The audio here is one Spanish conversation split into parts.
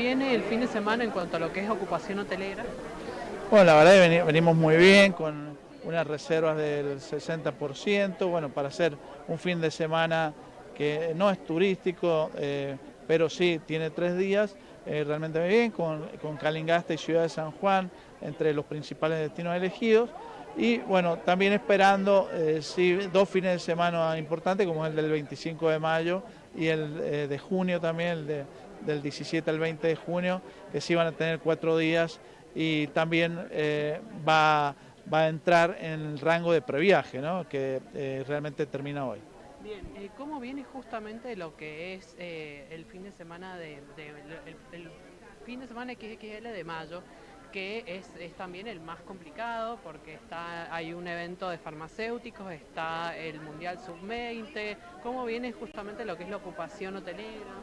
viene el fin de semana en cuanto a lo que es ocupación hotelera? Bueno, la verdad es que venimos muy bien con unas reservas del 60%, bueno, para hacer un fin de semana que no es turístico, eh, pero sí tiene tres días, eh, realmente muy bien, con, con Calingasta y Ciudad de San Juan, entre los principales destinos elegidos. Y bueno, también esperando eh, dos fines de semana importantes, como el del 25 de mayo y el de junio también, el del 17 al 20 de junio, que sí van a tener cuatro días y también va va a entrar en el rango de previaje, ¿no? que eh, realmente termina hoy. Bien, eh, ¿cómo viene justamente lo que es eh, el fin de semana de, el, fin de semana XXL de mayo, que es, es, también el más complicado porque está hay un evento de farmacéuticos, está el Mundial Sub-20, ¿cómo viene justamente lo que es la ocupación hotelera?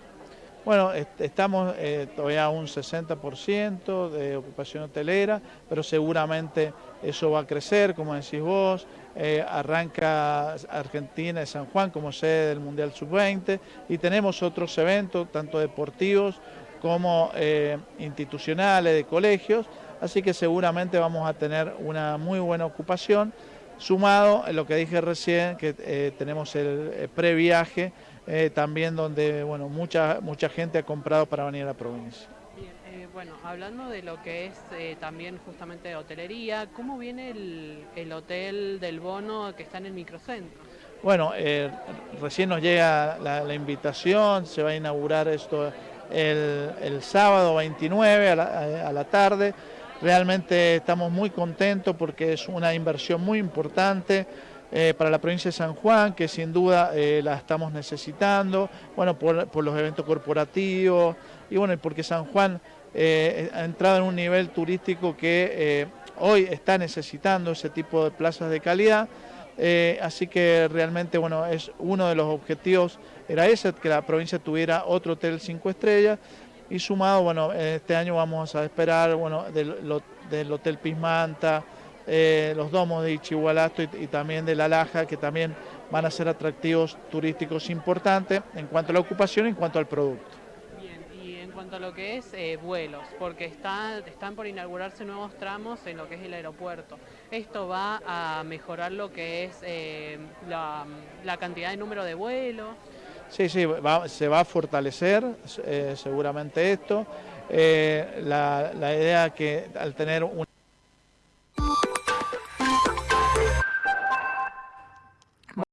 Bueno, estamos eh, todavía a un 60% de ocupación hotelera, pero seguramente eso va a crecer, como decís vos. Eh, arranca Argentina de San Juan como sede del Mundial Sub-20 y tenemos otros eventos, tanto deportivos como eh, institucionales, de colegios, así que seguramente vamos a tener una muy buena ocupación, sumado a lo que dije recién, que tenemos el previaje eh, también donde bueno, mucha, mucha gente ha comprado para venir a la provincia. Bien, eh, bueno, hablando de lo que es eh, también justamente de hotelería, ¿cómo viene el, hotel del bono que está en el microcentro? Bueno, recién nos llega la, invitación, se va a inaugurar esto el, sábado 29 a la, a la tarde. Realmente estamos muy contentos porque es una inversión muy importante eh, para la provincia de San Juan, que sin duda eh, la estamos necesitando, bueno, por, los eventos corporativos, y bueno, porque San Juan eh, ha entrado en un nivel turístico que hoy está necesitando ese tipo de plazas de calidad, así que realmente, bueno, es uno de los objetivos, era ese, que la provincia tuviera otro hotel cinco estrellas, y sumado, bueno, este año vamos a esperar, bueno, del, del Hotel Pismanta, eh, los domos de Ichigualasto y, también de La Laja, que también van a ser atractivos turísticos importantes en cuanto a la ocupación y en cuanto al producto. Bien, y en cuanto a lo que es eh, vuelos, porque está, están por inaugurarse nuevos tramos en lo que es el aeropuerto. ¿Esto va a mejorar lo que es eh, la, cantidad de número de vuelos? Sí, sí, se va a fortalecer seguramente esto. la, la idea que al tener un